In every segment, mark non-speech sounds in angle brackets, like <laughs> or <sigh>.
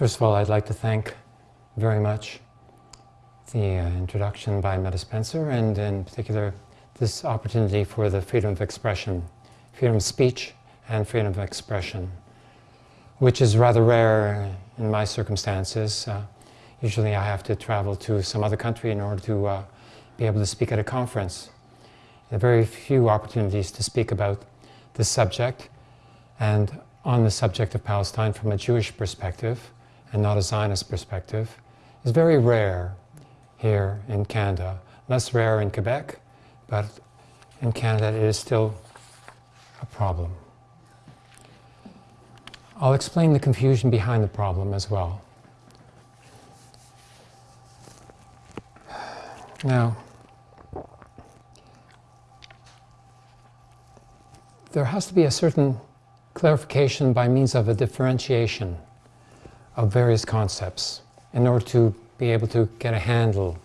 First of all, I'd like to thank very much the uh, introduction by Metta Spencer and in particular this opportunity for the freedom of expression, freedom of speech and freedom of expression, which is rather rare in my circumstances. Uh, usually I have to travel to some other country in order to uh, be able to speak at a conference. There are very few opportunities to speak about this subject and on the subject of Palestine from a Jewish perspective and not a Zionist perspective is very rare here in Canada. Less rare in Quebec, but in Canada it is still a problem. I'll explain the confusion behind the problem as well. Now, there has to be a certain clarification by means of a differentiation of various concepts in order to be able to get a handle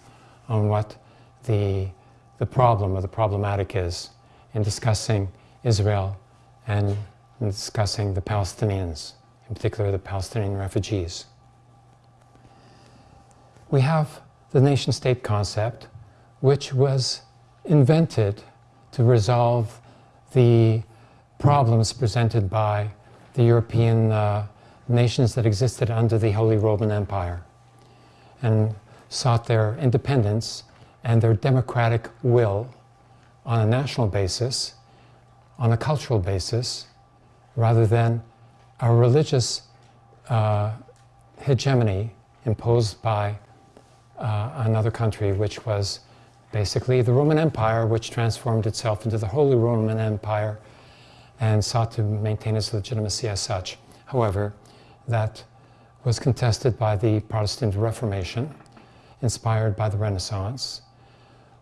on what the, the problem or the problematic is in discussing Israel and in discussing the Palestinians, in particular the Palestinian refugees. We have the nation-state concept, which was invented to resolve the problems presented by the European uh, nations that existed under the Holy Roman Empire and sought their independence and their democratic will on a national basis, on a cultural basis, rather than a religious uh, hegemony imposed by uh, another country, which was basically the Roman Empire, which transformed itself into the Holy Roman Empire and sought to maintain its legitimacy as such. However, that was contested by the Protestant Reformation, inspired by the Renaissance,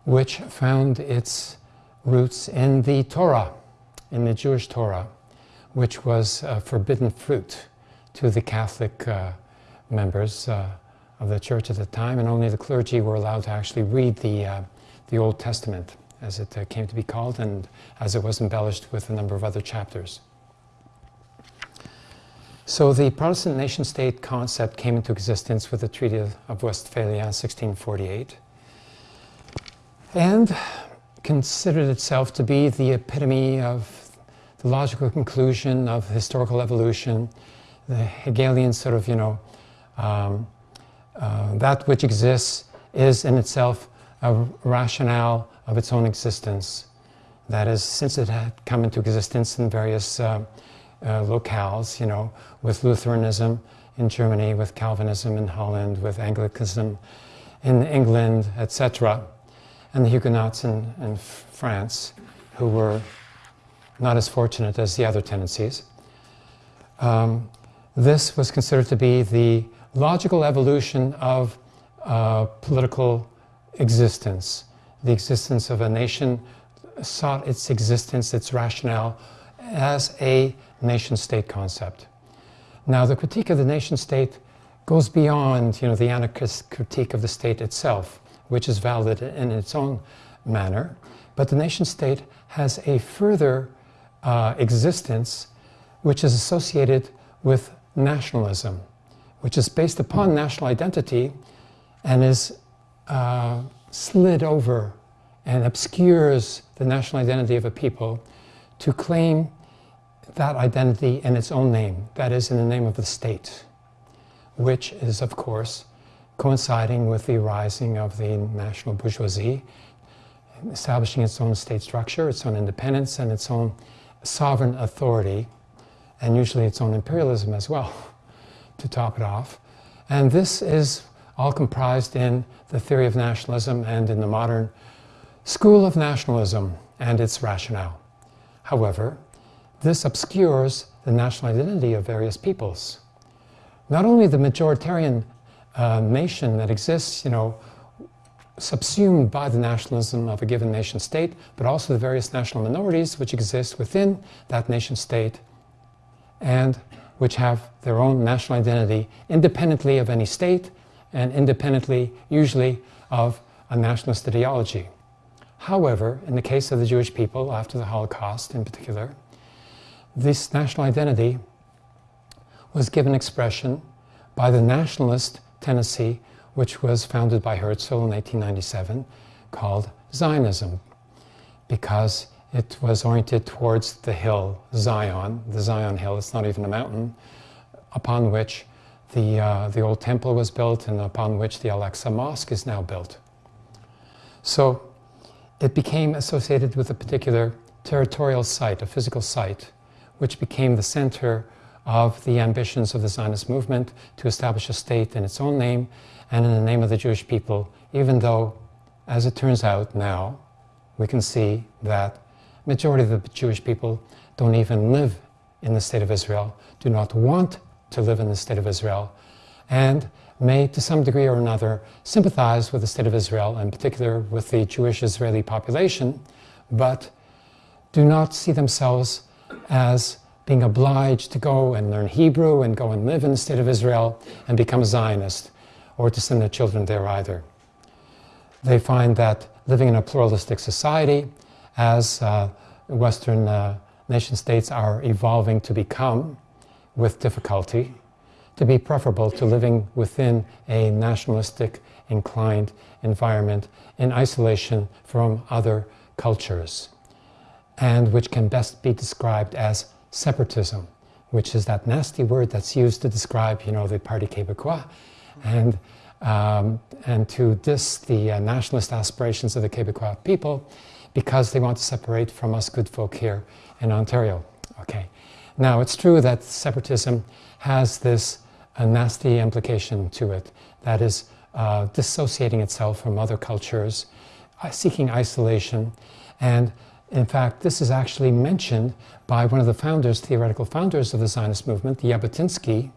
which found its roots in the Torah, in the Jewish Torah, which was a forbidden fruit to the Catholic uh, members uh, of the church at the time, and only the clergy were allowed to actually read the, uh, the Old Testament, as it uh, came to be called, and as it was embellished with a number of other chapters. So the Protestant nation-state concept came into existence with the Treaty of Westphalia in 1648 and considered itself to be the epitome of the logical conclusion of historical evolution, the Hegelian sort of, you know, um, uh, that which exists is in itself a rationale of its own existence. That is, since it had come into existence in various uh, uh, locales, you know, with Lutheranism in Germany, with Calvinism in Holland, with Anglicanism in England, etc., and the Huguenots in, in France, who were not as fortunate as the other tendencies. Um, this was considered to be the logical evolution of uh, political existence. The existence of a nation sought its existence, its rationale, as a nation-state concept. Now, the critique of the nation-state goes beyond you know, the anarchist critique of the state itself, which is valid in its own manner, but the nation-state has a further uh, existence which is associated with nationalism, which is based upon national identity and is uh, slid over and obscures the national identity of a people to claim that identity in its own name, that is, in the name of the state, which is, of course, coinciding with the rising of the national bourgeoisie, establishing its own state structure, its own independence, and its own sovereign authority, and usually its own imperialism as well, <laughs> to top it off. And this is all comprised in the theory of nationalism and in the modern school of nationalism and its rationale. However, this obscures the national identity of various peoples. Not only the majoritarian uh, nation that exists, you know, subsumed by the nationalism of a given nation state, but also the various national minorities which exist within that nation state and which have their own national identity independently of any state and independently, usually, of a nationalist ideology. However, in the case of the Jewish people after the Holocaust in particular, this national identity was given expression by the nationalist Tennessee, which was founded by Herzl in 1897 called Zionism because it was oriented towards the hill, Zion, the Zion hill, it's not even a mountain, upon which the, uh, the old temple was built and upon which the Al-Aqsa Mosque is now built. So it became associated with a particular territorial site, a physical site, which became the center of the ambitions of the Zionist movement to establish a state in its own name and in the name of the Jewish people, even though, as it turns out now, we can see that majority of the Jewish people don't even live in the state of Israel, do not want to live in the state of Israel, and may, to some degree or another, sympathize with the state of Israel, in particular with the Jewish Israeli population, but do not see themselves as being obliged to go and learn Hebrew and go and live in the state of Israel and become a Zionist or to send their children there either. They find that living in a pluralistic society, as uh, Western uh, nation states are evolving to become with difficulty, to be preferable to living within a nationalistic inclined environment in isolation from other cultures, and which can best be described as separatism, which is that nasty word that's used to describe, you know, the Parti Québécois, and, um, and to diss the uh, nationalist aspirations of the Québécois people because they want to separate from us good folk here in Ontario. Okay. Now, it's true that separatism has this a nasty implication to it, that is uh, dissociating itself from other cultures, uh, seeking isolation, and in fact, this is actually mentioned by one of the founders, theoretical founders of the Zionist movement, Jabotinsky,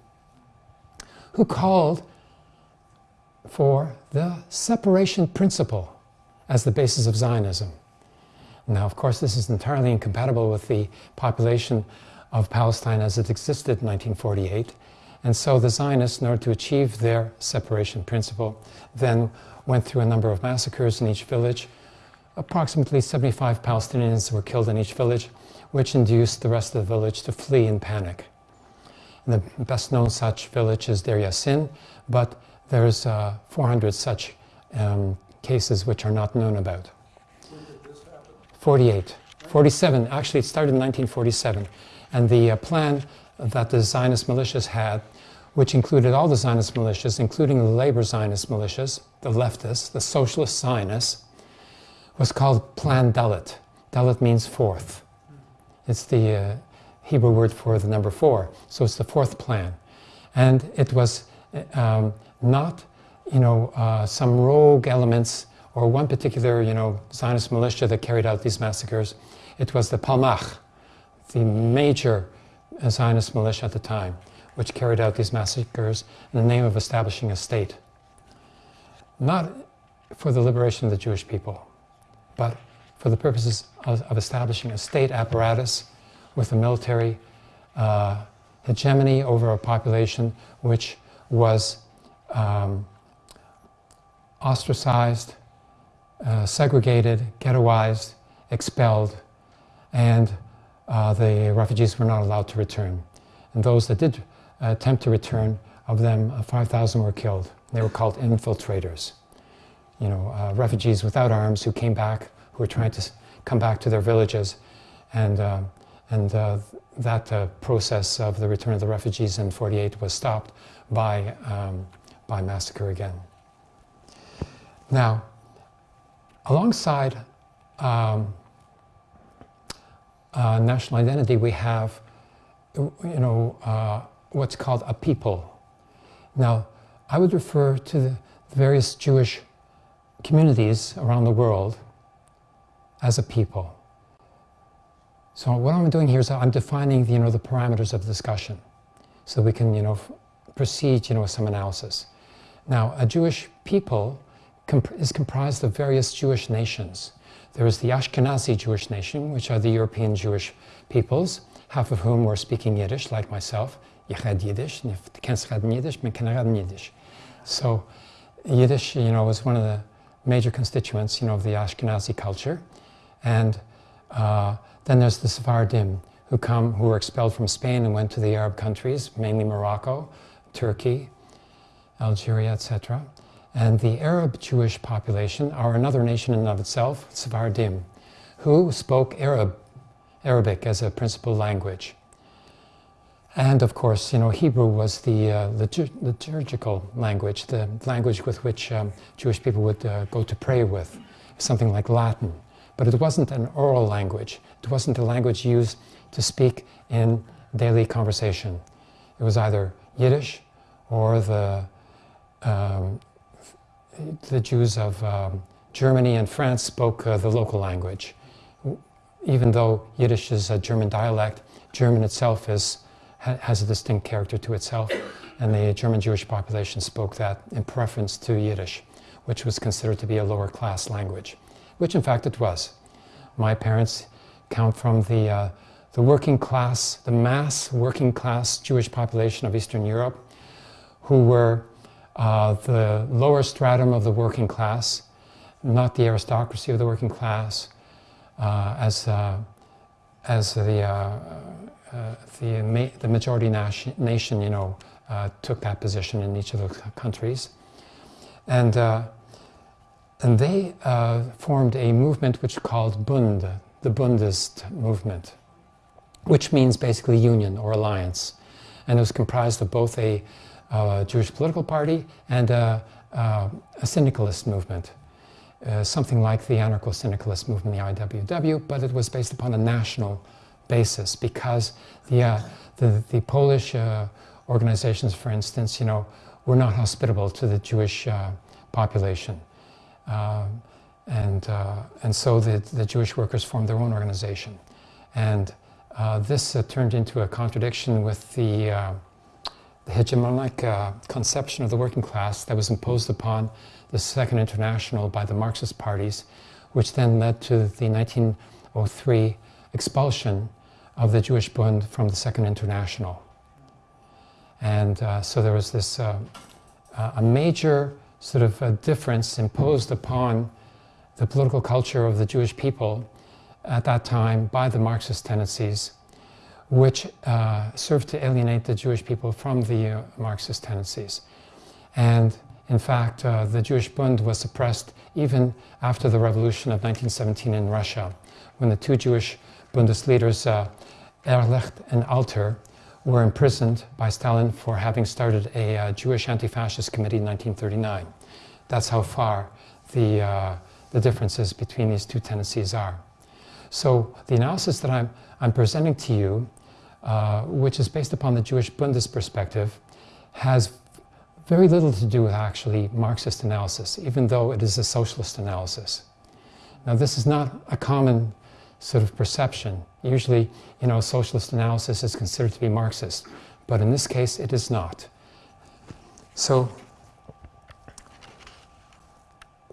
who called for the separation principle as the basis of Zionism. Now, of course, this is entirely incompatible with the population of Palestine as it existed in 1948. And so the Zionists, in order to achieve their separation principle, then went through a number of massacres in each village. Approximately 75 Palestinians were killed in each village, which induced the rest of the village to flee in panic. And the best known such village is Deir Yassin, but there's uh, 400 such um, cases which are not known about. 48. 47. Actually, it started in 1947. And the uh, plan that the Zionist militias had, which included all the Zionist militias, including the labor Zionist militias, the leftists, the socialist Zionists, was called Plan Dalet. Dalet means fourth. It's the uh, Hebrew word for the number four. So it's the fourth plan. And it was um, not, you know, uh, some rogue elements or one particular, you know, Zionist militia that carried out these massacres. It was the Palmach, the major Zionist militia at the time, which carried out these massacres in the name of establishing a state. Not for the liberation of the Jewish people, but for the purposes of, of establishing a state apparatus with a military uh, hegemony over a population which was um, ostracized, uh, segregated, ghettoized, expelled, and uh, the refugees were not allowed to return. And those that did attempt to return, of them, uh, 5,000 were killed. They were called infiltrators. You know, uh, refugees without arms who came back, who were trying to come back to their villages. And, uh, and uh, that uh, process of the return of the refugees in 48 was stopped by, um, by massacre again. Now, alongside um, uh, national identity, we have, you know, uh, what's called a people. Now, I would refer to the various Jewish communities around the world as a people. So what I'm doing here is I'm defining, you know, the parameters of the discussion so we can, you know, proceed, you know, with some analysis. Now, a Jewish people comp is comprised of various Jewish nations. There is the Ashkenazi Jewish nation, which are the European Jewish peoples, half of whom were speaking Yiddish, like myself. Ich had Yiddish, Yiddish, Yiddish. So Yiddish, you know, was one of the major constituents, you know, of the Ashkenazi culture. And uh, then there's the Sephardim, who come, who were expelled from Spain and went to the Arab countries, mainly Morocco, Turkey, Algeria, etc. And the Arab Jewish population are another nation in and of itself, Sephardim, who spoke Arab, Arabic as a principal language. And of course, you know, Hebrew was the uh, liturgical language, the language with which um, Jewish people would uh, go to pray with, something like Latin. But it wasn't an oral language. It wasn't a language used to speak in daily conversation. It was either Yiddish or the, um, the Jews of um, Germany and France spoke uh, the local language. Even though Yiddish is a German dialect, German itself is has a distinct character to itself, and the German Jewish population spoke that in preference to Yiddish, which was considered to be a lower class language, which in fact it was. My parents come from the, uh, the working class, the mass working class Jewish population of Eastern Europe, who were uh, the lower stratum of the working class, not the aristocracy of the working class, uh, as, uh, as the uh, the, ma the majority nation, nation you know, uh, took that position in each of those countries. And, uh, and they formed a movement which called Bund, the Bundist movement, which means basically union or alliance. And it was comprised of both a Jewish political party and a, a syndicalist movement. Uh, something like the anarcho-syndicalist movement, the IWW, but it was based upon a national basis because the, uh, the, the, Polish uh, organizations, for instance, you know, were not hospitable to the Jewish uh, population. Um, and, uh, and so the, the Jewish workers formed their own organization. And uh, this uh, turned into a contradiction with the, the hegemonic conception of the working class that was imposed upon the Second International by the Marxist parties, which then led to the 1903 expulsion of the Jewish Bund from the Second International. And uh, so there was this uh, a major sort of a difference imposed upon the political culture of the Jewish people at that time by the Marxist tendencies, which uh, served to alienate the Jewish people from the uh, Marxist tendencies. And in fact, uh, the Jewish Bund was suppressed even after the revolution of 1917 in Russia, when the two Jewish Bundist leaders, uh, Erlich and Alter were imprisoned by Stalin for having started a uh, Jewish anti-fascist committee in 1939. That's how far the, uh, the differences between these two tendencies are. So the analysis that I'm, I'm presenting to you, uh, which is based upon the Jewish Bundist perspective, has very little to do with actually Marxist analysis, even though it is a socialist analysis. Now this is not a common sort of perception. Usually, you know, socialist analysis is considered to be Marxist, but in this case, it is not. So,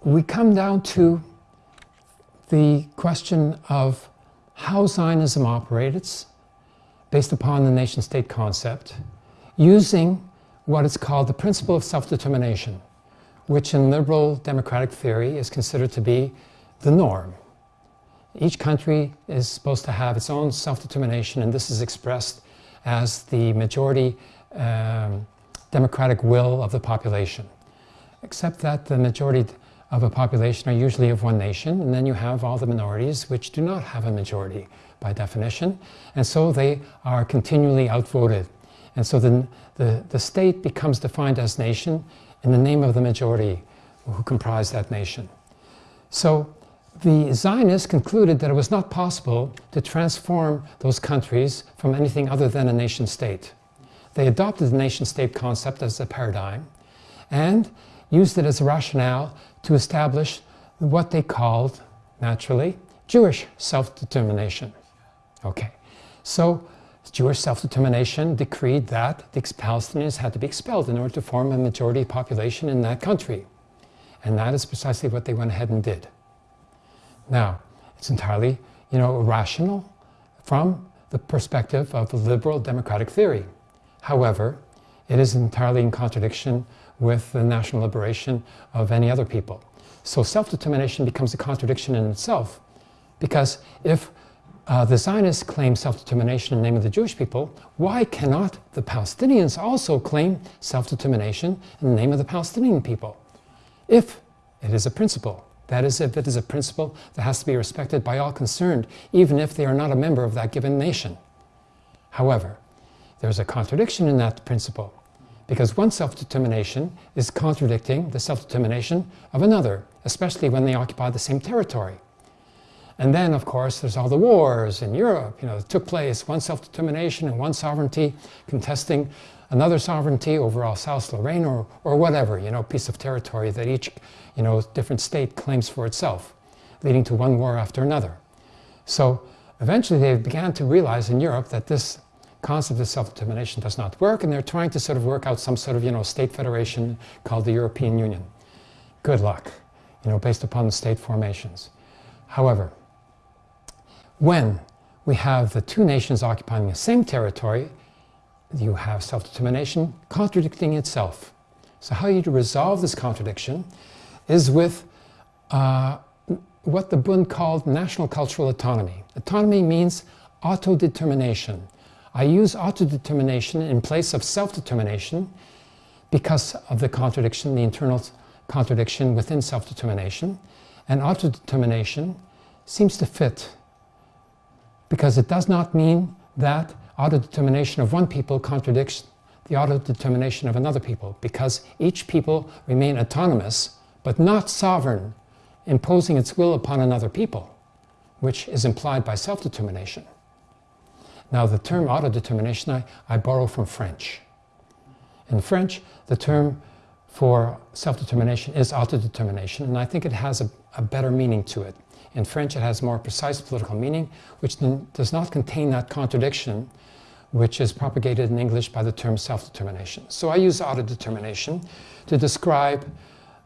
we come down to the question of how Zionism operates based upon the nation-state concept using what is called the principle of self-determination, which in liberal democratic theory is considered to be the norm. Each country is supposed to have its own self-determination and this is expressed as the majority um, democratic will of the population. Except that the majority of a population are usually of one nation and then you have all the minorities which do not have a majority by definition and so they are continually outvoted. And so the, the, the state becomes defined as nation in the name of the majority who comprise that nation. So the Zionists concluded that it was not possible to transform those countries from anything other than a nation state. They adopted the nation state concept as a paradigm and used it as a rationale to establish what they called, naturally, Jewish self-determination. Okay, so Jewish self-determination decreed that the Palestinians had to be expelled in order to form a majority population in that country. And that is precisely what they went ahead and did. Now, it's entirely, you know, rational from the perspective of liberal democratic theory. However, it is entirely in contradiction with the national liberation of any other people. So self-determination becomes a contradiction in itself because if uh, the Zionists claim self-determination in the name of the Jewish people, why cannot the Palestinians also claim self-determination in the name of the Palestinian people? If it is a principle, that is, if it is a principle that has to be respected by all concerned, even if they are not a member of that given nation. However, there's a contradiction in that principle, because one self-determination is contradicting the self-determination of another, especially when they occupy the same territory. And then, of course, there's all the wars in Europe, you know, that took place, one self-determination and one sovereignty contesting another sovereignty over Alsace-Lorraine or, or whatever, you know, piece of territory that each, you know, different state claims for itself, leading to one war after another. So eventually they began to realize in Europe that this concept of self-determination does not work and they're trying to sort of work out some sort of, you know, state federation called the European Union. Good luck, you know, based upon the state formations. However, when we have the two nations occupying the same territory, you have self-determination contradicting itself. So how you resolve this contradiction is with uh, what the Bund called national cultural autonomy. Autonomy means autodetermination. I use autodetermination in place of self-determination because of the contradiction, the internal contradiction within self-determination. And autodetermination seems to fit because it does not mean that autodetermination of one people contradicts the autodetermination of another people because each people remain autonomous but not sovereign, imposing its will upon another people, which is implied by self-determination. Now the term autodetermination I, I borrow from French. In French, the term for self-determination is autodetermination, and I think it has a, a better meaning to it. In French, it has more precise political meaning, which does not contain that contradiction which is propagated in English by the term self-determination. So I use autodetermination to describe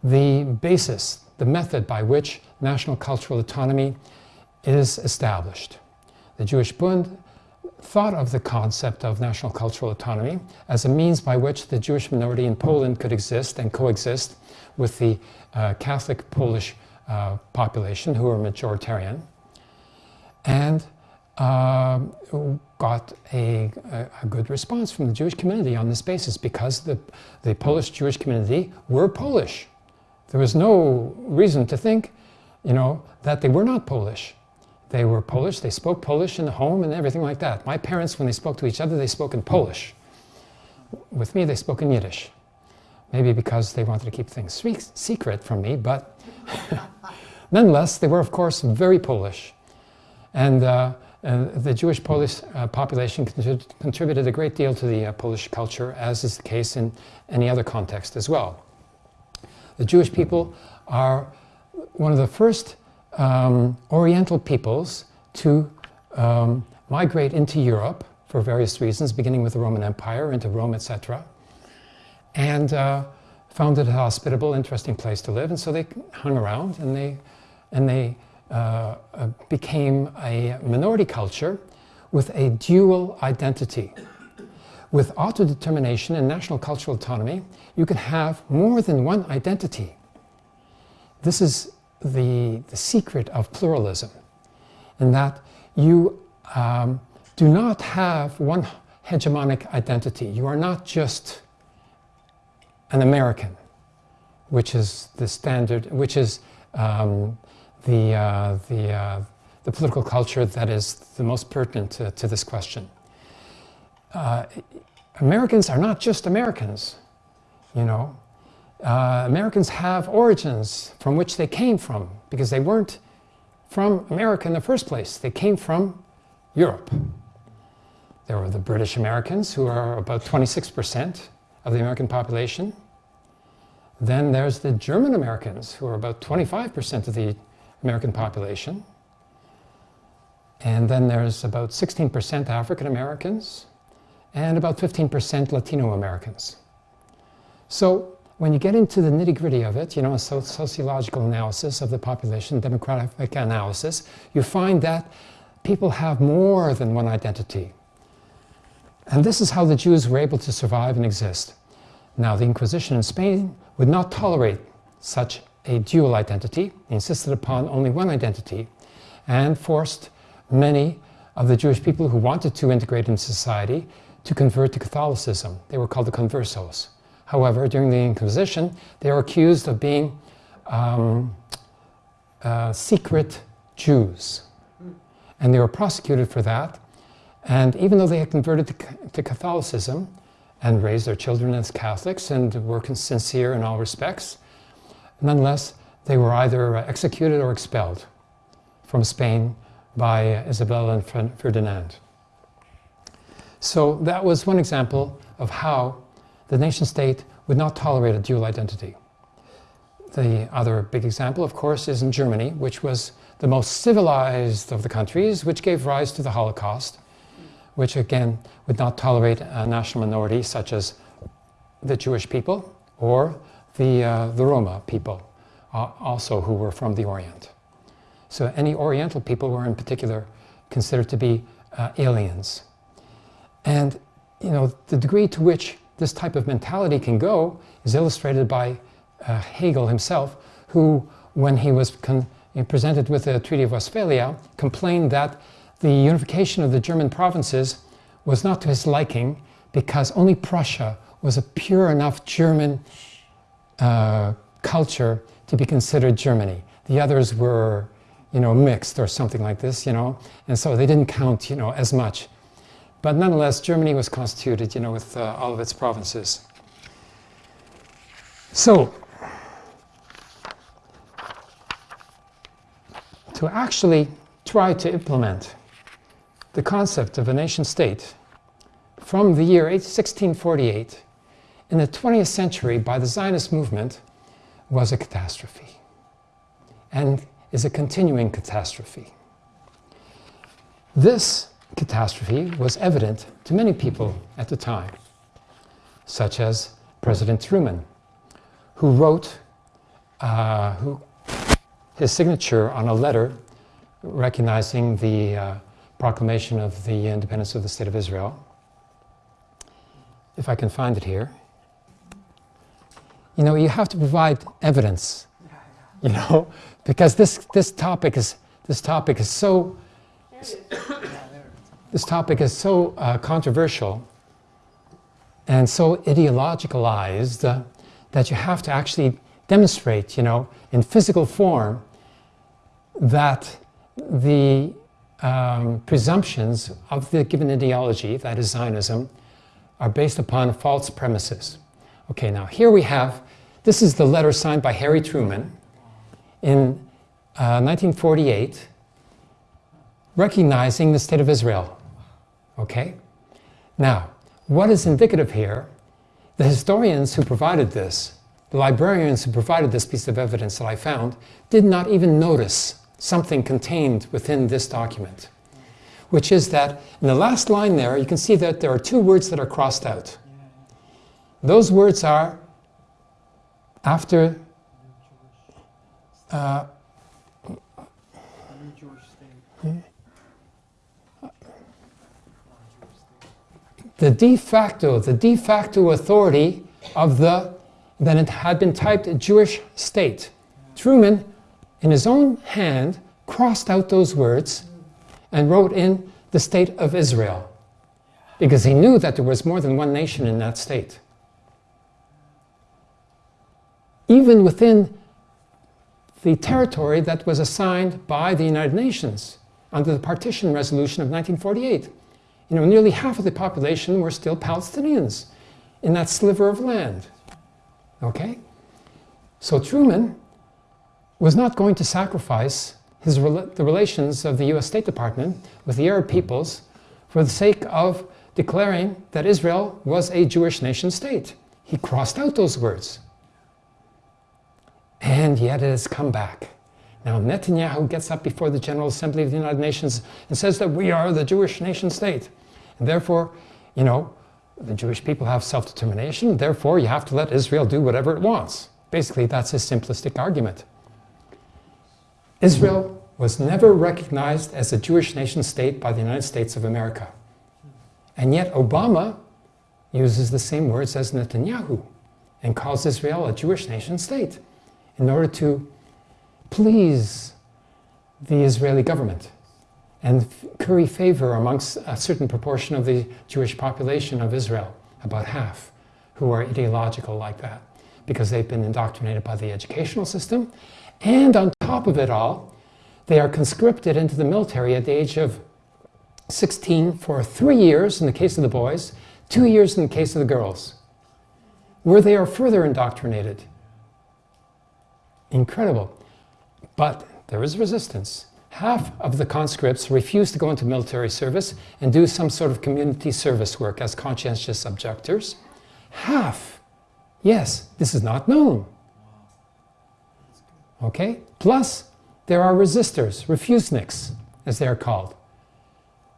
the basis, the method by which national cultural autonomy is established. The Jewish Bund thought of the concept of national cultural autonomy as a means by which the Jewish minority in Poland could exist and coexist with the uh, Catholic Polish uh, population who were majoritarian and uh, got a, a, good response from the Jewish community on this basis because the, the Polish Jewish community were Polish. There was no reason to think, you know, that they were not Polish. They were Polish, they spoke Polish in the home and everything like that. My parents, when they spoke to each other, they spoke in Polish. With me, they spoke in Yiddish. Maybe because they wanted to keep things secret from me, but <laughs> Nonetheless, they were, of course, very Polish. And uh, uh, the Jewish Polish uh, population contributed a great deal to the uh, Polish culture, as is the case in any other context as well. The Jewish people are one of the first um, Oriental peoples to um, migrate into Europe for various reasons, beginning with the Roman Empire, into Rome, etc. And uh, found it a hospitable, interesting place to live, and so they hung around and they and they became a minority culture with a dual identity. With autodetermination and national cultural autonomy, you can have more than one identity. This is the, the secret of pluralism, in that you um, do not have one hegemonic identity. You are not just an American, which is the standard, which is um, the, uh, the, uh, the political culture that is the most pertinent to, to this question. Uh, Americans are not just Americans, you know. Uh, Americans have origins from which they came from because they weren't from America in the first place. They came from Europe. There were the British Americans who are about 26% of the American population. Then there's the German Americans who are about 25% of the American population. And then there's about 16% African Americans and about 15% Latino Americans. So when you get into the nitty gritty of it, you know, a sociological analysis of the population, demographic analysis, you find that people have more than one identity. And this is how the Jews were able to survive and exist. Now, the Inquisition in Spain would not tolerate such a dual identity, insisted upon only one identity, and forced many of the Jewish people who wanted to integrate into society to convert to Catholicism. They were called the conversos. However, during the Inquisition, they were accused of being um, uh, secret Jews. And they were prosecuted for that. And even though they had converted to, to Catholicism and raised their children as Catholics and were sincere in all respects, nonetheless, they were either uh, executed or expelled from Spain by uh, Isabella and Ferdinand. So that was one example of how the nation state would not tolerate a dual identity. The other big example, of course, is in Germany, which was the most civilized of the countries, which gave rise to the Holocaust, which again would not tolerate a national minority such as the Jewish people or the, uh, the Roma people, uh, also who were from the Orient. So any Oriental people were in particular considered to be uh, aliens. And you know, the degree to which this type of mentality can go is illustrated by uh, Hegel himself, who, when he was presented with the Treaty of Westphalia, complained that the unification of the German provinces was not to his liking because only Prussia was a pure enough German uh, culture to be considered Germany. The others were, you know, mixed or something like this, you know, and so they didn't count, you know, as much. But nonetheless, Germany was constituted, you know, with uh, all of its provinces. So, to actually try to implement the concept of a nation state from the year 1648 in the 20th century by the Zionist movement was a catastrophe and is a continuing catastrophe. This catastrophe was evident to many people at the time, such as President Truman, who wrote uh, who, his signature on a letter recognizing the uh, proclamation of the independence of the State of Israel. If I can find it here. You know, you have to provide evidence, you know, because this, this topic is, this topic is so, this topic is so uh, controversial and so ideologicalized uh, that you have to actually demonstrate, you know, in physical form that the um, presumptions of the given ideology, that is Zionism, are based upon false premises. Okay, now here we have, this is the letter signed by Harry Truman in uh, 1948, recognizing the State of Israel. Okay? Now, what is indicative here? The historians who provided this, the librarians who provided this piece of evidence that I found, did not even notice something contained within this document, which is that in the last line there, you can see that there are two words that are crossed out. Those words are after uh, the de facto, the de facto authority of the, then it had been typed Jewish state. Truman in his own hand, crossed out those words and wrote in the state of Israel because he knew that there was more than one nation in that state. Even within the territory that was assigned by the United Nations under the partition resolution of 1948. You know, nearly half of the population were still Palestinians in that sliver of land. Okay? So Truman was not going to sacrifice his, the relations of the US State Department with the Arab peoples for the sake of declaring that Israel was a Jewish nation state. He crossed out those words. And yet it has come back. Now Netanyahu gets up before the General Assembly of the United Nations and says that we are the Jewish nation state. And therefore, you know, the Jewish people have self-determination, therefore you have to let Israel do whatever it wants. Basically, that's his simplistic argument. Israel was never recognized as a Jewish nation state by the United States of America. And yet Obama uses the same words as Netanyahu and calls Israel a Jewish nation state in order to please the Israeli government. and curry favor amongst a certain proportion of the Jewish population of Israel, about half, who are ideological like that, because they've been indoctrinated by the educational system. And on top of it all, they are conscripted into the military at the age of 16 for three years in the case of the boys, two years in the case of the girls, where they are further indoctrinated. Incredible. But there is resistance. Half of the conscripts refuse to go into military service and do some sort of community service work as conscientious objectors. Half, yes, this is not known. Okay? Plus, there are resistors, refuseniks, as they are called.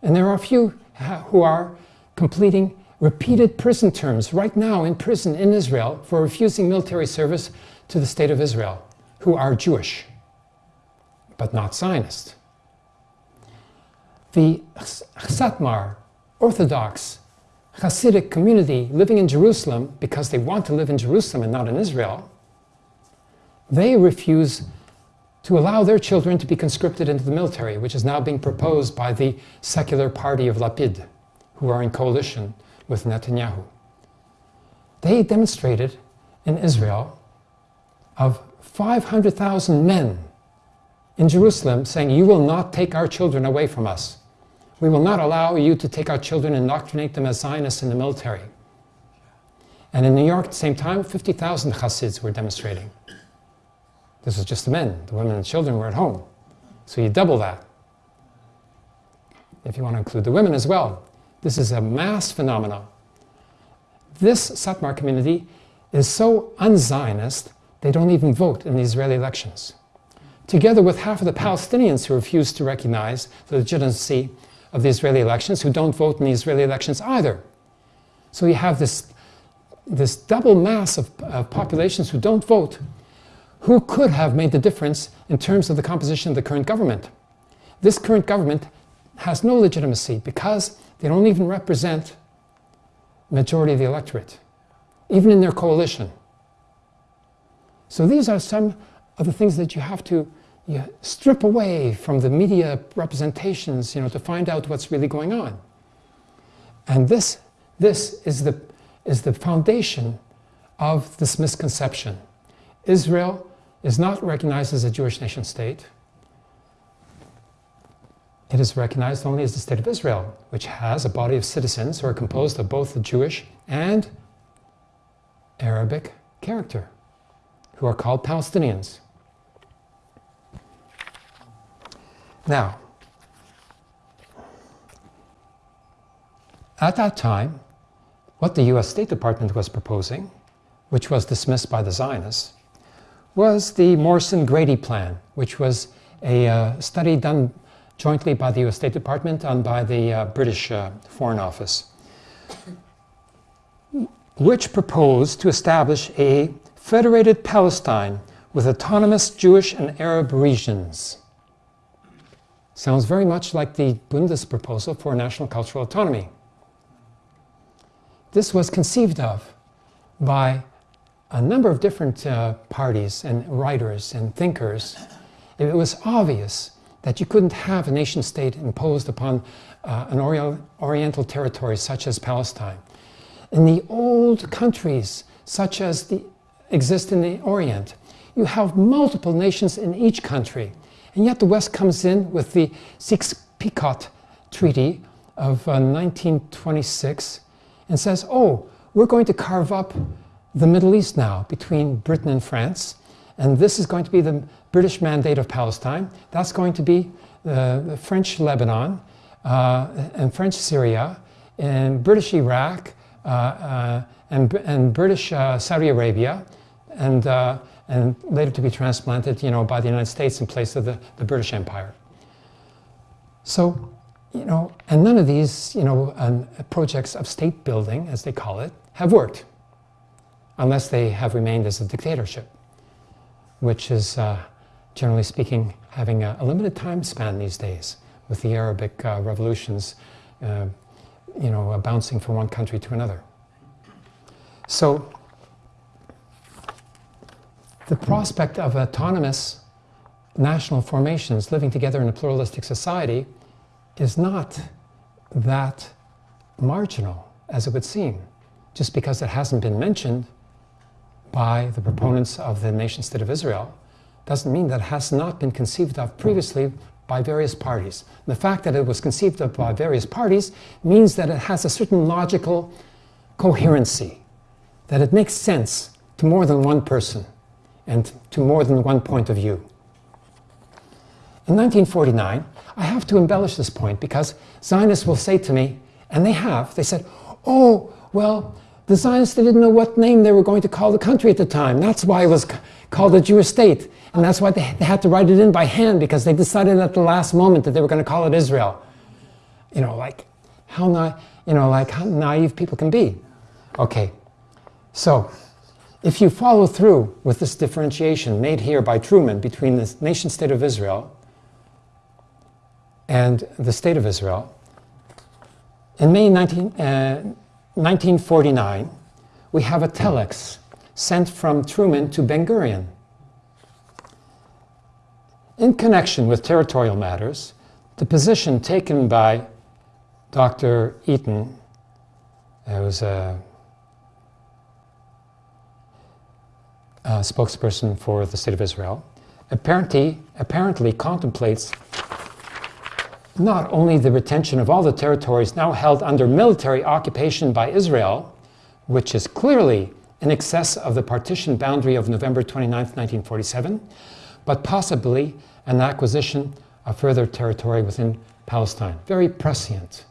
And there are a few who are completing repeated prison terms right now in prison in Israel for refusing military service to the state of Israel, who are Jewish but not Zionist. The Satmar, Orthodox, Hasidic community living in Jerusalem because they want to live in Jerusalem and not in Israel, they refuse to allow their children to be conscripted into the military, which is now being proposed by the secular party of Lapid, who are in coalition with Netanyahu. They demonstrated in Israel of 500,000 men in Jerusalem saying, you will not take our children away from us. We will not allow you to take our children and indoctrinate them as Zionists in the military. And in New York at the same time, 50,000 Hasids were demonstrating. This was just the men. The women and children were at home. So you double that. If you want to include the women as well. This is a mass phenomenon. This Satmar community is so un-Zionist, they don't even vote in the Israeli elections together with half of the Palestinians who refuse to recognize the legitimacy of the Israeli elections, who don't vote in the Israeli elections either. So you have this, this double mass of, populations who don't vote, who could have made the difference in terms of the composition of the current government. This current government has no legitimacy because they don't even represent majority of the electorate, even in their coalition. So these are some of the things that you have to you strip away from the media representations, you know, to find out what's really going on. And this, this is, the, is the foundation of this misconception. Israel is not recognized as a Jewish nation state. It is recognized only as the state of Israel, which has a body of citizens who are composed of both the Jewish and Arabic character, who are called Palestinians. Now, at that time, what the US State Department was proposing, which was dismissed by the Zionists, was the Morrison-Grady Plan, which was a uh, study done jointly by the US State Department and by the uh, British uh, Foreign Office, which proposed to establish a federated Palestine with autonomous Jewish and Arab regions. Sounds very much like the Bundes proposal for national cultural autonomy. This was conceived of by a number of different uh, parties and writers and thinkers. It was obvious that you couldn't have a nation state imposed upon uh, an ori oriental territory such as Palestine. In the old countries, such as the exist in the Orient, you have multiple nations in each country. And yet the West comes in with the Sykes-Picot Treaty of uh, 1926 and says, oh, we're going to carve up the Middle East now between Britain and France. And this is going to be the British Mandate of Palestine. That's going to be uh, the French Lebanon uh, and French Syria and British Iraq uh, uh and, and British uh, Saudi Arabia and uh, and later to be transplanted, you know, by the United States in place of the, the British Empire. So, you know, and none of these, you know, um, projects of state building, as they call it, have worked, unless they have remained as a dictatorship, which is, uh, generally speaking, having a, a, limited time span these days, with the Arabic uh, revolutions, uh, you know, bouncing from one country to another. So the prospect of autonomous national formations living together in a pluralistic society is not that marginal as it would seem. Just because it hasn't been mentioned by the proponents of the nation state of Israel doesn't mean that it has not been conceived of previously by various parties. The fact that it was conceived of by various parties means that it has a certain logical coherency, that it makes sense to more than one person and to more than one point of view. In 1949, I have to embellish this point because Zionists will say to me, and they have, they said, oh, well, the Zionists they didn't know what name they were going to call the country at the time. That's why it was called the Jewish state. And that's why they, they had to write it in by hand because they decided at the last moment that they were going to call it Israel. You know, like how na you know, like how naive people can be. Okay, so if you follow through with this differentiation made here by Truman between the nation state of Israel and the state of Israel, in May 19, uh, 1949, we have a telex sent from Truman to Ben Gurion. In connection with territorial matters, the position taken by Dr. Eytan, who was a, a spokesperson for the State of Israel, apparently, apparently contemplates not only the retention of all the territories now held under military occupation by Israel, which is clearly in excess of the partition boundary of November 29, 1947, but possibly an acquisition of further territory within Palestine. Very prescient.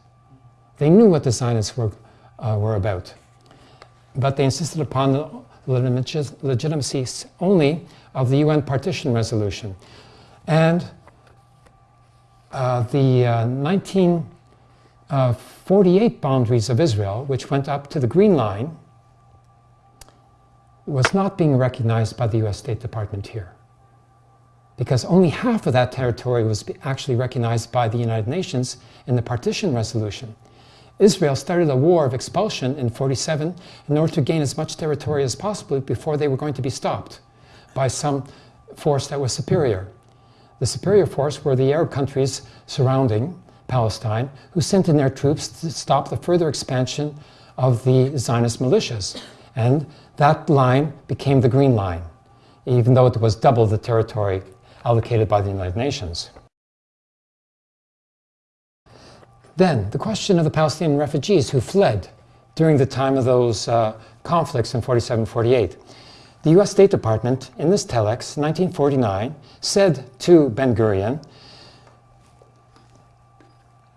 They knew what the Zionists were, uh, were about, but they insisted upon legitimacy only of the UN partition resolution. And uh, the uh, 1948 uh, boundaries of Israel, which went up to the Green Line, was not being recognized by the US State Department here because only half of that territory was actually recognized by the United Nations in the partition resolution. Israel started a war of expulsion in 47 in order to gain as much territory as possible before they were going to be stopped by some force that was superior. The superior force were the Arab countries surrounding Palestine who sent in their troops to stop the further expansion of the Zionist militias. And that line became the Green Line, even though it was double the territory allocated by the United Nations. Then, the question of the Palestinian refugees who fled during the time of those uh, conflicts in 47-48. The US State Department, in this telex, 1949, said to Ben-Gurion,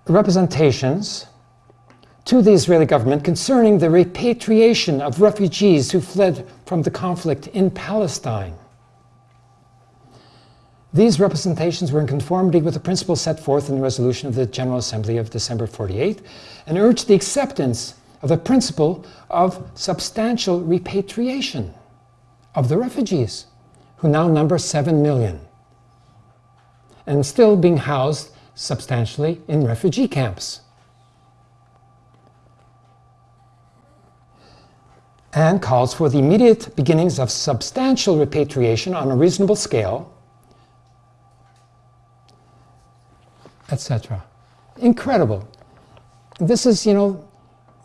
representations to the Israeli government concerning the repatriation of refugees who fled from the conflict in Palestine these representations were in conformity with the principles set forth in the resolution of the General Assembly of December 48 and urged the acceptance of the principle of substantial repatriation of the refugees, who now number 7 million, and still being housed substantially in refugee camps. and calls for the immediate beginnings of substantial repatriation on a reasonable scale etc. Incredible. This is, you know,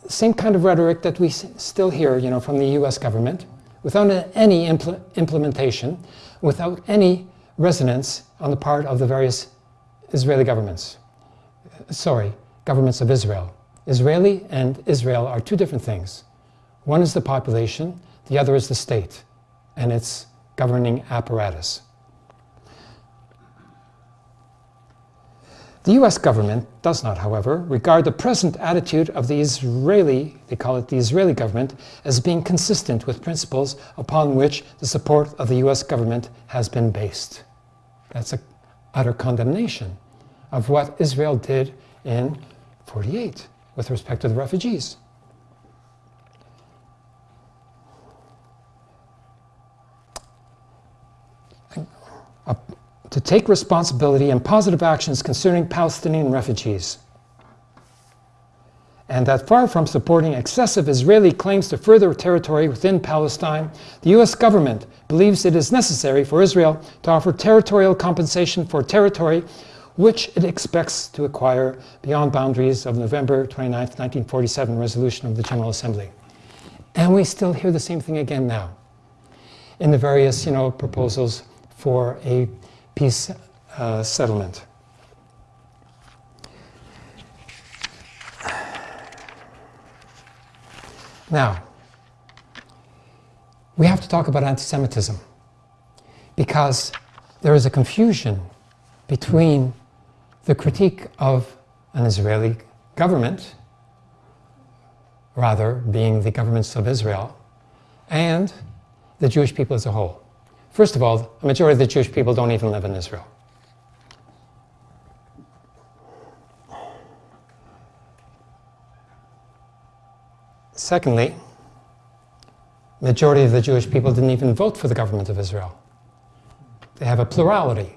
same kind of rhetoric that we still hear, you know, from the US government, without any impl implementation, without any resonance on the part of the various Israeli governments. Sorry, governments of Israel. Israeli and Israel are two different things. One is the population, the other is the state and its governing apparatus. The US government does not, however, regard the present attitude of the Israeli, they call it the Israeli government, as being consistent with principles upon which the support of the US government has been based. That's an utter condemnation of what Israel did in 48 with respect to the refugees. To take responsibility and positive actions concerning Palestinian refugees. And that far from supporting excessive Israeli claims to further territory within Palestine, the US government believes it is necessary for Israel to offer territorial compensation for territory which it expects to acquire beyond boundaries of November 29, 1947 resolution of the General Assembly. And we still hear the same thing again now in the various you know, proposals for a peace uh, settlement. Now, we have to talk about anti-Semitism because there is a confusion between the critique of an Israeli government, rather being the governments of Israel, and the Jewish people as a whole. First of all, a majority of the Jewish people don't even live in Israel. Secondly, majority of the Jewish people didn't even vote for the government of Israel. They have a plurality,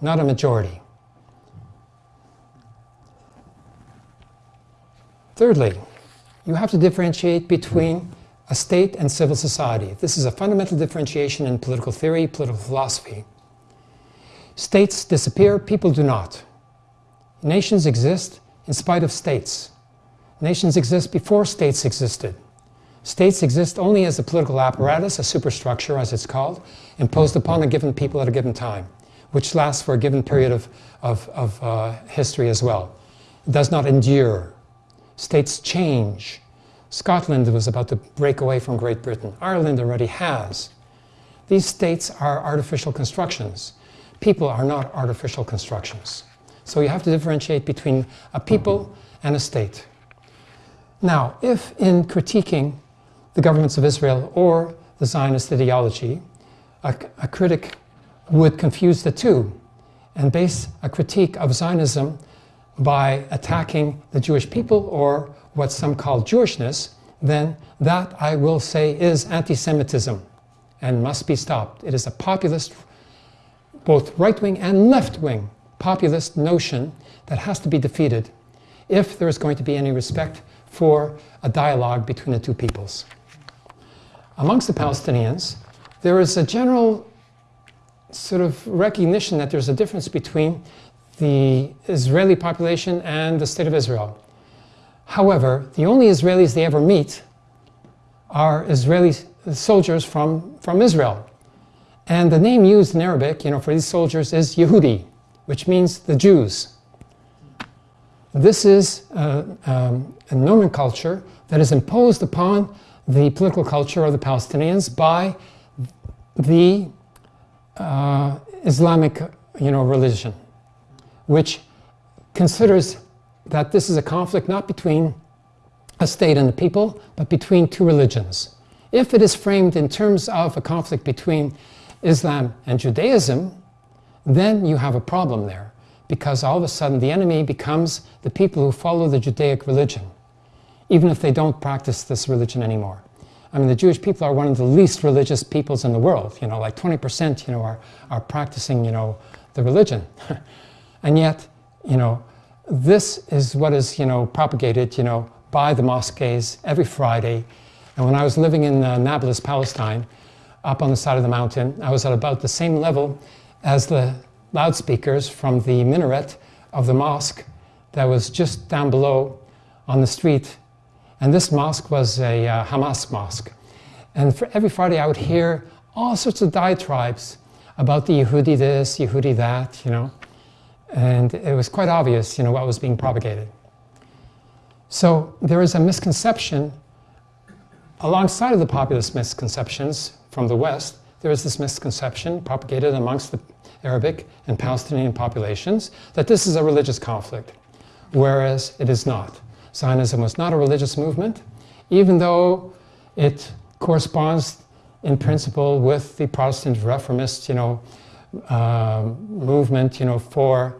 not a majority. Thirdly, you have to differentiate between a state and civil society. This is a fundamental differentiation in political theory, political philosophy. States disappear, people do not. Nations exist in spite of states. Nations exist before states existed. States exist only as a political apparatus, a superstructure as it's called, imposed upon a given people at a given time, which lasts for a given period of, of, of uh, history as well. It does not endure. States change. Scotland was about to break away from Great Britain. Ireland already has. These states are artificial constructions. People are not artificial constructions. So you have to differentiate between a people mm-hmm. and a state. Now, if in critiquing the governments of Israel or the Zionist ideology, a, a critic would confuse the two and base a critique of Zionism by attacking the Jewish people or what some call Jewishness, then that, I will say, is anti-Semitism and must be stopped. It is a populist, both right-wing and left-wing populist notion that has to be defeated if there is going to be any respect for a dialogue between the two peoples. Amongst the Palestinians, there is a general sort of recognition that there's a difference between the Israeli population and the State of Israel. However, the only Israelis they ever meet are Israeli soldiers from, from Israel. And the name used in Arabic, you know, for these soldiers is Yehudi, which means the Jews. This is uh, um, a nomenclature that is imposed upon the political culture of the Palestinians by the uh, Islamic you know, religion, which considers that this is a conflict not between a state and the people, but between two religions. If it is framed in terms of a conflict between Islam and Judaism, then you have a problem there because all of a sudden the enemy becomes the people who follow the Judaic religion, even if they don't practice this religion anymore. I mean, the Jewish people are one of the least religious peoples in the world, you know, like 20%, you know, are, are practicing, you know, the religion. <laughs> and yet, you know, this is what is, you know, propagated, you know, by the mosques every Friday. And when I was living in uh, Nablus, Palestine, up on the side of the mountain, I was at about the same level as the loudspeakers from the minaret of the mosque that was just down below on the street. And this mosque was a uh, Hamas mosque. And for every Friday I would hear all sorts of diatribes about the Yehudi this, Yehudi that, you know. And it was quite obvious, you know, what was being propagated. So there is a misconception alongside of the populist misconceptions from the West, there is this misconception propagated amongst the Arabic and Palestinian populations that this is a religious conflict, whereas it is not. Zionism was not a religious movement, even though it corresponds in principle with the Protestant Reformist, you know, uh, movement, you know, for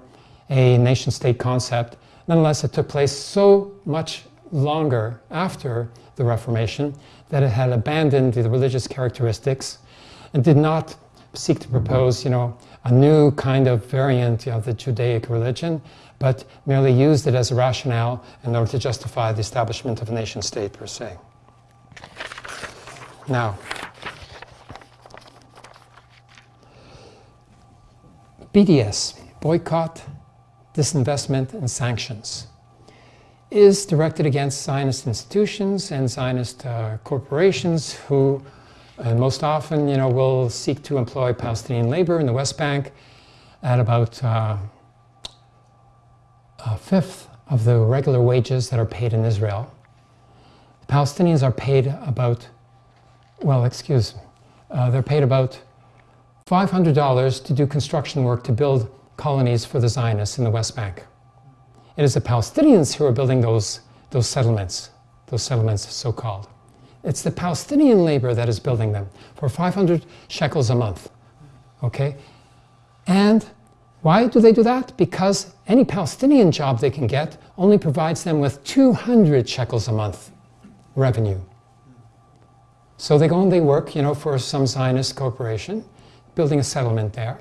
a nation-state concept. Nonetheless, it took place so much longer after the Reformation that it had abandoned the religious characteristics and did not seek to propose, you know, a new kind of variant of the Judaic religion, but merely used it as a rationale in order to justify the establishment of a nation state per se. Now, BDS, boycott, disinvestment, and sanctions is directed against Zionist institutions and Zionist uh, corporations who uh, most often you know, will seek to employ Palestinian labor in the West Bank at about uh, a fifth of the regular wages that are paid in Israel. The Palestinians are paid about, well, excuse me, uh, they're paid about $500 to do construction work to build colonies for the Zionists in the West Bank. It is the Palestinians who are building those, those settlements, those settlements so-called. It's the Palestinian labor that is building them for 500 shekels a month, okay? And why do they do that? Because any Palestinian job they can get only provides them with 200 shekels a month revenue. So they go and they work, you know, for some Zionist corporation, building a settlement there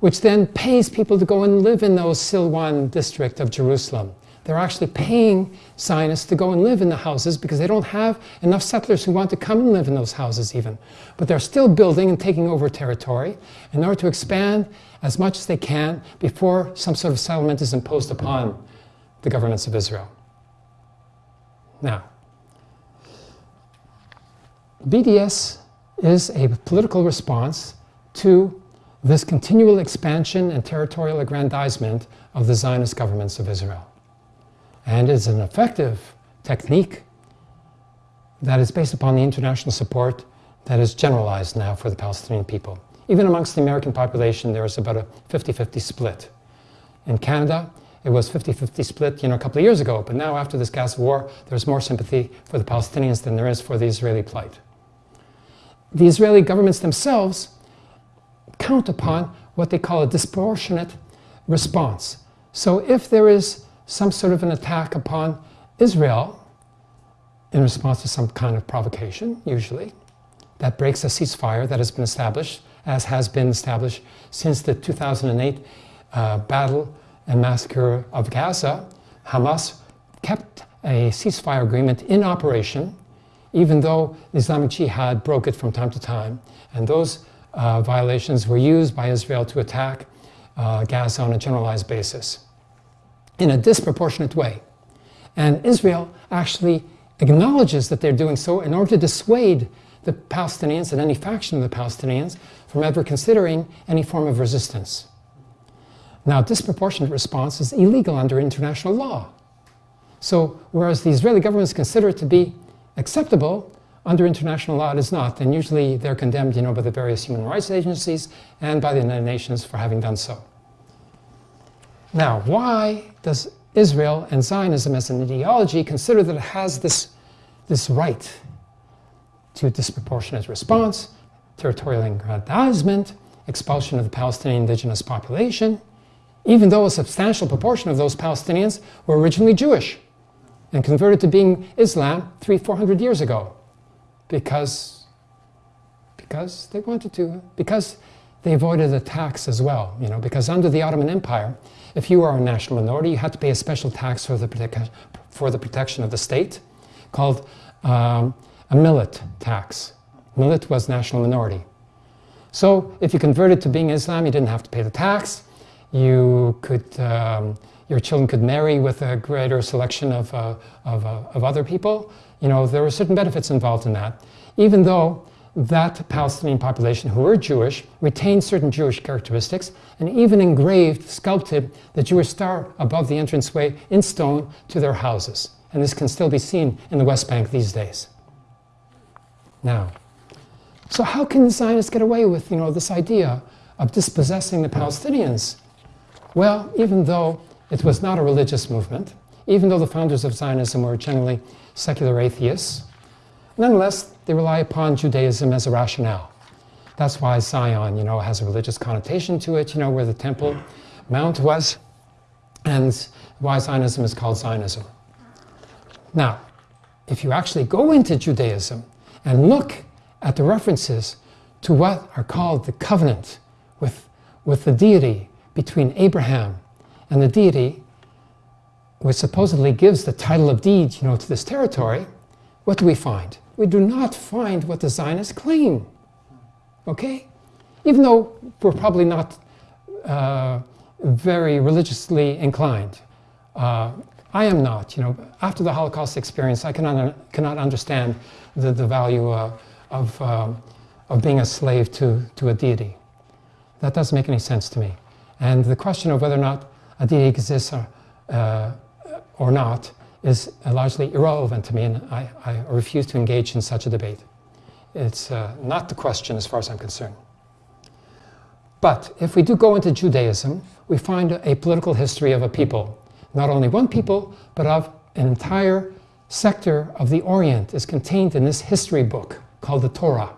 which then pays people to go and live in those Silwan district of Jerusalem. They're actually paying Zionists to go and live in the houses because they don't have enough settlers who want to come and live in those houses even. But they're still building and taking over territory in order to expand as much as they can before some sort of settlement is imposed upon the governments of Israel. Now, BDS is a political response to this continual expansion and territorial aggrandizement of the Zionist governments of Israel. And it's an effective technique that is based upon the international support that is generalized now for the Palestinian people. Even amongst the American population, there is about a 50-50 split. In Canada, it was 50-50 split you know, a couple of years ago, but now after this Gaza war, there's more sympathy for the Palestinians than there is for the Israeli plight. The Israeli governments themselves count upon what they call a disproportionate response. So if there is some sort of an attack upon Israel in response to some kind of provocation, usually, that breaks a ceasefire that has been established, as has been established since the 2008 uh, battle and massacre of Gaza, Hamas kept a ceasefire agreement in operation, even though Islamic Jihad broke it from time to time. And those uh, violations were used by Israel to attack uh, Gaza on a generalized basis in a disproportionate way. And Israel actually acknowledges that they're doing so in order to dissuade the Palestinians and any faction of the Palestinians from ever considering any form of resistance. Now, disproportionate response is illegal under international law. So, whereas the Israeli governments consider it to be acceptable, under international law, it is not, and usually they're condemned you know, by the various human rights agencies and by the United Nations for having done so. Now, why does Israel and Zionism as an ideology consider that it has this, this right to disproportionate response, territorial aggrandizement, expulsion of the Palestinian indigenous population, even though a substantial proportion of those Palestinians were originally Jewish and converted to being Islam three, four hundred years ago because, because they wanted to, because they avoided a tax as well, you know, because under the Ottoman Empire, if you were a national minority, you had to pay a special tax for the, for the protection of the state called um, a millet tax. Millet was national minority. So if you converted to being Islam, you didn't have to pay the tax. You could, um, your children could marry with a greater selection of, uh, of, uh, of other people. You know, there were certain benefits involved in that, even though that Palestinian population who were Jewish retained certain Jewish characteristics and even engraved, sculpted the Jewish star above the entranceway in stone to their houses. And this can still be seen in the West Bank these days. Now, so how can the Zionists get away with you know, this idea of dispossessing the Palestinians? Well, even though it was not a religious movement, even though the founders of Zionism were generally secular atheists. Nonetheless, they rely upon Judaism as a rationale. That's why Zion, you know, has a religious connotation to it, you know, where the Temple Mount was, and why Zionism is called Zionism. Now, if you actually go into Judaism and look at the references to what are called the covenant with, with the deity between Abraham and the deity which supposedly gives the title of deed you know, to this territory, what do we find? We do not find what the Zionists claim. Okay? Even though we're probably not uh, very religiously inclined. Uh, I am not. You know, after the Holocaust experience, I cannot, cannot understand the, the value uh, of, um, of being a slave to, to a deity. That doesn't make any sense to me. And the question of whether or not a deity exists or, not is largely irrelevant to me, and I, I, refuse to engage in such a debate. It's uh, not the question as far as I'm concerned. But if we do go into Judaism, we find a political history of a people. Not only one people, but of an entire sector of the Orient is contained in this history book called the Torah,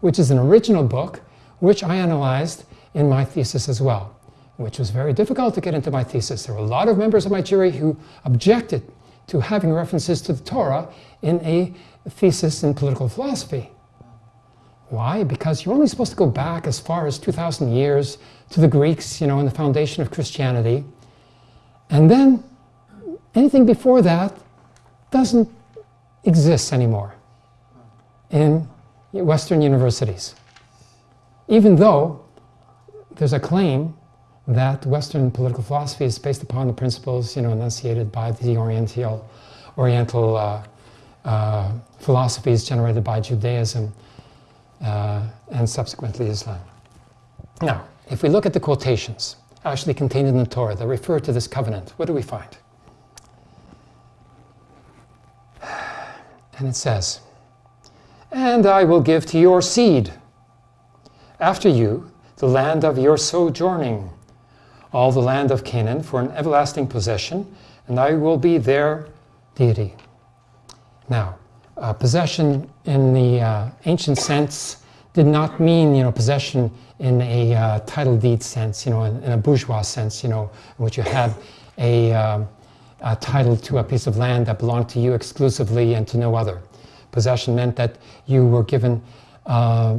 which is an original book which I analyzed in my thesis as well, which was very difficult to get into my thesis. There were a lot of members of my jury who objected to having references to the Torah in a thesis in political philosophy. Why? Because you're only supposed to go back as far as 2,000 years to the Greeks, you know, and the foundation of Christianity. And then anything before that doesn't exist anymore in Western universities. Even though there's a claim that Western political philosophy is based upon the principles, you know, enunciated by the Oriental, Oriental uh, uh, philosophies generated by Judaism uh, and subsequently Islam. Now, if we look at the quotations actually contained in the Torah that refer to this covenant, what do we find? And it says, And I will give to your seed after you the land of your sojourning, all the land of Canaan for an everlasting possession, and I will be their deity. Now, uh, possession in the uh, ancient sense did not mean, you know, possession in a uh, title deed sense, you know, in, in, a bourgeois sense, you know, in which you had a, um, a, title to a piece of land that belonged to you exclusively and to no other. Possession meant that you were given uh,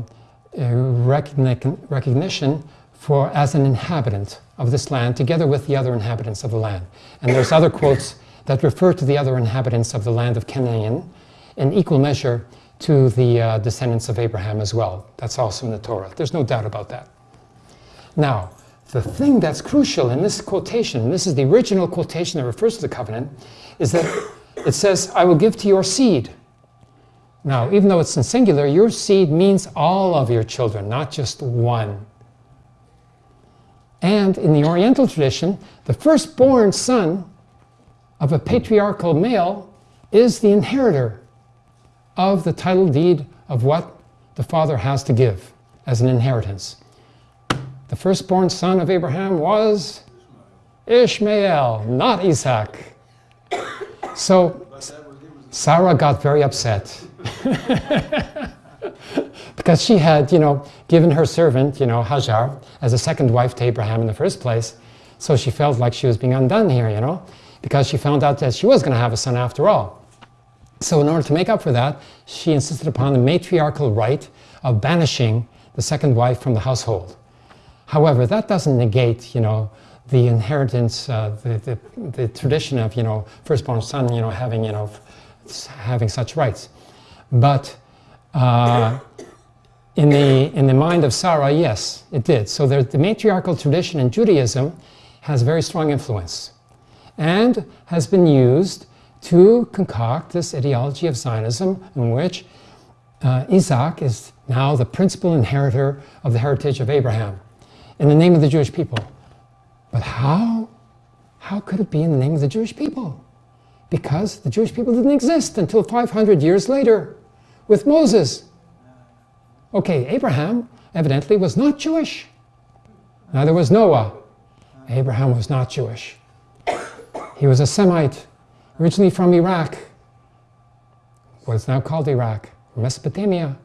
recognition for as an inhabitant of this land together with the other inhabitants of the land. And there's other quotes that refer to the other inhabitants of the land of Canaan in equal measure to the uh, descendants of Abraham as well. That's also in the Torah. There's no doubt about that. Now, the thing that's crucial in this quotation, and this is the original quotation that refers to the covenant, is that it says, I will give to your seed. Now, even though it's in singular, your seed means all of your children, not just one. And in the Oriental tradition, the firstborn son of a patriarchal male is the inheritor of the title deed of what the father has to give as an inheritance. The firstborn son of Abraham was Ishmael, not Isaac. So Sarah got very upset <laughs> because she had, you know, given her servant, you know, Hajar, as a second wife to Abraham in the first place. So she felt like she was being undone here, you know, because she found out that she was going to have a son after all. So in order to make up for that, she insisted upon the matriarchal right of banishing the second wife from the household. However, that doesn't negate, you know, the inheritance, uh, the, the, the, tradition of, you know, firstborn son, you know, having, you know, having such rights. But uh, in, the, in the mind of Sarah, yes, it did. So there, the matriarchal tradition in Judaism has very strong influence and has been used to concoct this ideology of Zionism in which uh, Isaac is now the principal inheritor of the heritage of Abraham in the name of the Jewish people. But how? How could it be in the name of the Jewish people? Because the Jewish people didn't exist until 500 years later with Moses. Okay, Abraham evidently was not Jewish. Neither was Noah. Abraham was not Jewish. He was a Semite originally from Iraq, what's now called Iraq, Mesopotamia.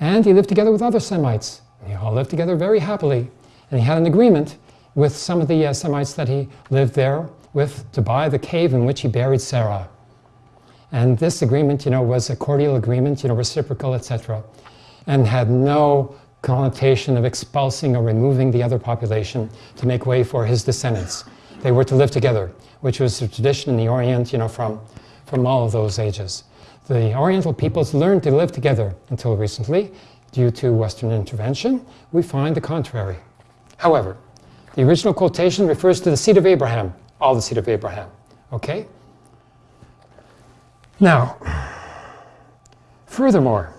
And he lived together with other Semites. They all lived together very happily. And he had an agreement with some of the uh, Semites that he lived there with to buy the cave in which he buried Sarah. And this agreement, you know, was a cordial agreement, you know, reciprocal, etc., and had no connotation of expulsing or removing the other population to make way for his descendants. They were to live together which was a tradition in the Orient, you know, from, from all of those ages. The Oriental peoples learned to live together until recently. Due to Western intervention, we find the contrary. However, The original quotation refers to the seed of Abraham, all the seed of Abraham. Okay? Now, furthermore,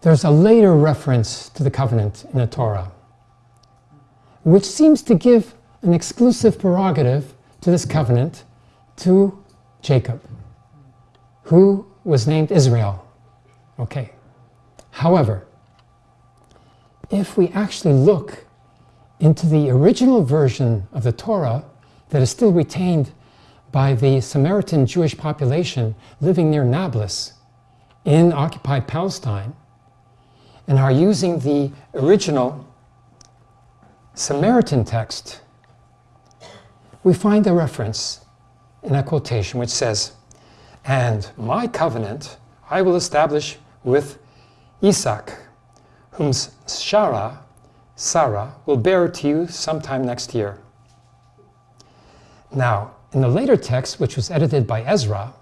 there's a later reference to the covenant in the Torah, which seems to give an exclusive prerogative to this covenant to Jacob, who was named Israel. Okay. However, if we actually look into the original version of the Torah that is still retained by the Samaritan Jewish population living near Nablus in occupied Palestine, and are using the original Samaritan text, we find a reference in a quotation which says, And my covenant I will establish with Isaac, whom Sarah, Sarah will bear to you sometime next year. Now, in the later text, which was edited by Ezra,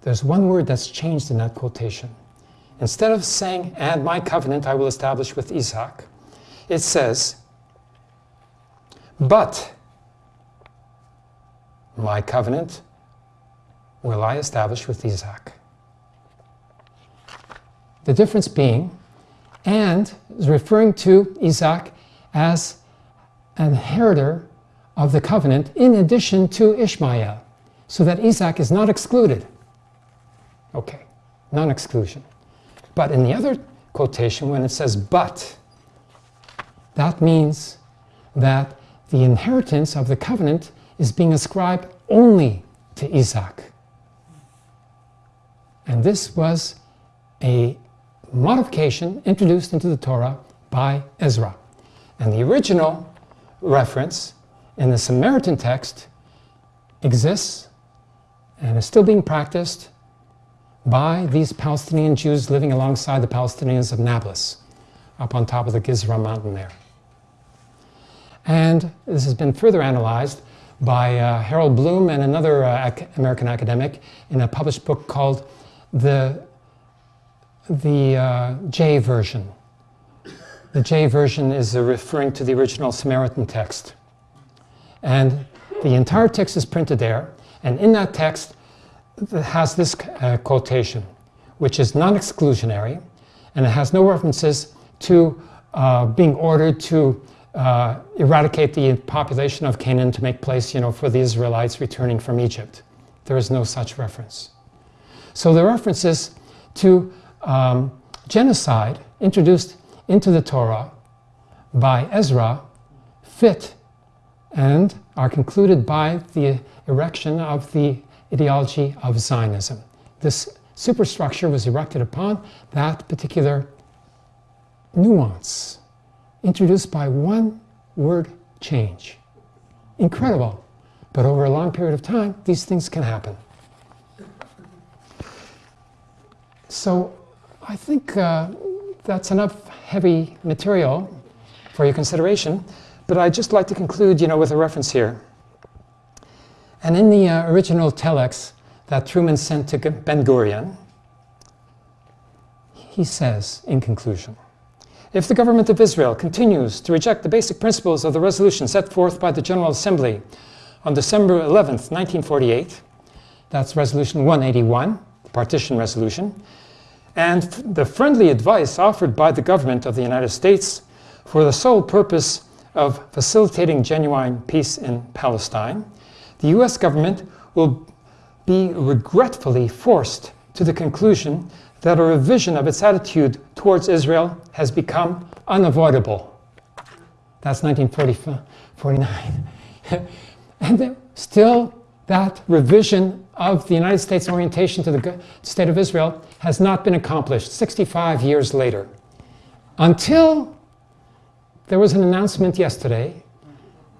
there's one word that's changed in that quotation. Instead of saying, and my covenant I will establish with Isaac, it says, but my covenant will I establish with Isaac. The difference being, and is referring to Isaac as an inheritor of the covenant in addition to Ishmael, so that Isaac is not excluded. Okay, non exclusion. But in the other quotation, when it says but, that means that the inheritance of the covenant is being ascribed only to Isaac. And this was a modification introduced into the Torah by Ezra. And the original reference in the Samaritan text exists and is still being practiced by these Palestinian Jews living alongside the Palestinians of Nablus, up on top of the Gizra mountain there. And this has been further analyzed by uh, Harold Bloom and another uh, ac American academic in a published book called The, the uh, J version. The J version is referring to the original Samaritan text. And the entire text is printed there, and in that text, has this uh, quotation, which is non-exclusionary, and it has no references to uh, being ordered to uh, eradicate the population of Canaan to make place, you know, for the Israelites returning from Egypt. There is no such reference. So the references to um, genocide introduced into the Torah by Ezra fit and are concluded by the erection of the ideology of Zionism. This superstructure was erected upon that particular nuance introduced by one word change. Incredible. But over a long period of time, these things can happen. So I think uh, that's enough heavy material for your consideration. But I'd just like to conclude you know, with a reference here. And in the uh, original telex that Truman sent to Ben Gurion, he says in conclusion, if the government of Israel continues to reject the basic principles of the resolution set forth by the General Assembly on December 11, 1948, that's resolution 181, the partition resolution, and the friendly advice offered by the government of the United States for the sole purpose of facilitating genuine peace in Palestine, the US government will be regretfully forced to the conclusion that a revision of its attitude towards Israel has become unavoidable. That's 1949. <laughs> and still, that revision of the United States orientation to the state of Israel has not been accomplished 65 years later. Until there was an announcement yesterday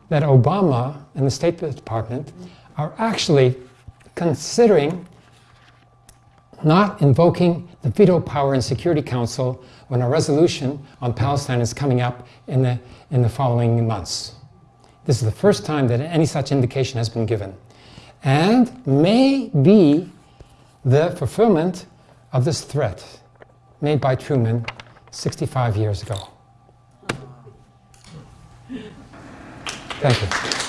that Obama and the State Department are actually considering not invoking the veto power in Security Council when a resolution on Palestine is coming up in the, in the following months. This is the first time that any such indication has been given. And may be the fulfillment of this threat made by Truman 65 years ago. Thank you.